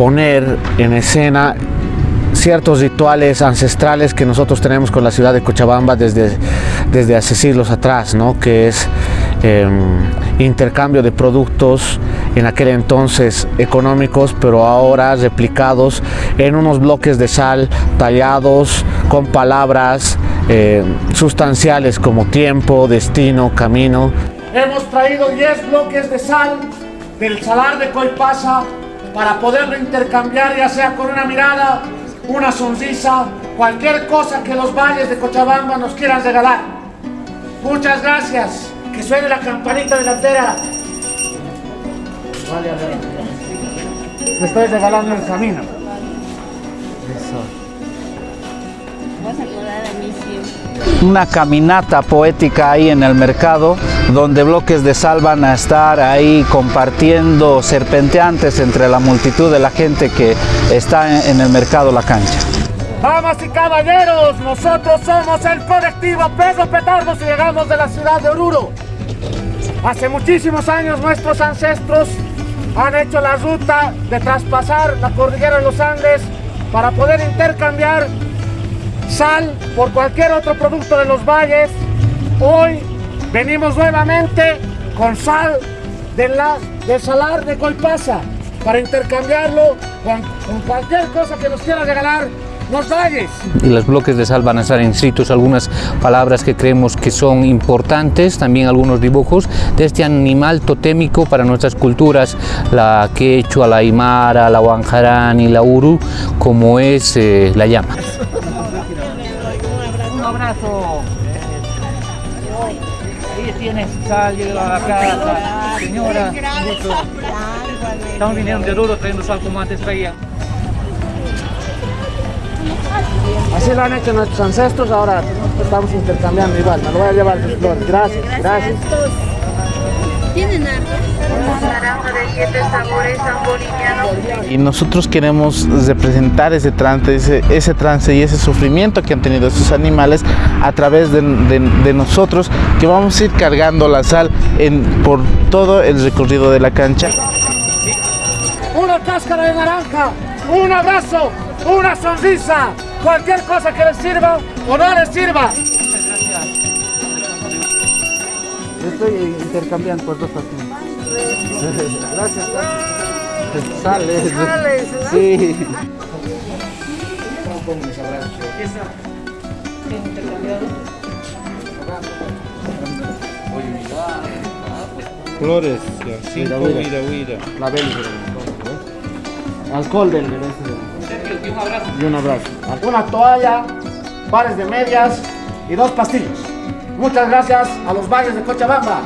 poner en escena ciertos rituales ancestrales que nosotros tenemos con la ciudad de Cochabamba desde, desde hace siglos atrás, ¿no? que es em, intercambio de productos en aquel entonces económicos, pero ahora replicados en unos bloques de sal tallados con palabras eh, sustanciales como tiempo, destino, camino. Hemos traído 10 bloques de sal del salar de Coipasa para poderlo intercambiar ya sea con una mirada, una sonrisa, cualquier cosa que los valles de Cochabamba nos quieran regalar. Muchas gracias. Que suene la campanita delantera. Vale, a ver. Te estoy regalando el camino. Una caminata poética ahí en el mercado donde bloques de sal van a estar ahí compartiendo serpenteantes entre la multitud de la gente que está en el mercado La Cancha. Damas y caballeros, nosotros somos el colectivo Peso Petardos y llegamos de la ciudad de Oruro. Hace muchísimos años nuestros ancestros han hecho la ruta de traspasar la cordillera de los Andes para poder intercambiar sal por cualquier otro producto de los valles. Hoy venimos nuevamente con sal de la, del salar de Colpasa para intercambiarlo con, con cualquier cosa que nos quiera regalar los valles. Y los bloques de sal van a estar inscritos algunas palabras que creemos que son importantes, también algunos dibujos de este animal totémico para nuestras culturas, la quechua, la aymara, la huanjarán y la uru, como es eh, la llama. Un abrazo. Ahí tienes sal, llega a la casa. Señora. Estamos viniendo de Oruro trayendo sal como antes traían. Así lo han hecho nuestros ancestros, ahora estamos intercambiando igual. Me lo voy a llevar sus flores. Gracias, gracias. ¿Tienen naranja de siete sabores san boliviano? Y nosotros queremos representar ese trance, ese, ese trance y ese sufrimiento que han tenido estos animales a través de, de- de nosotros, que vamos a ir cargando la sal en, por todo el recorrido de la cancha. Una cáscara de naranja, un abrazo, una sonrisa, cualquier cosa que les sirva o no les sirva. Yo estoy intercambiando por dos partidos. Gracias. Sales. Sí. Flores, ya, cinco. La del Alcohol del este del- Y un abrazo. Una toalla, pares de medias y dos pastillos. Muchas gracias a los valles de Cochabamba.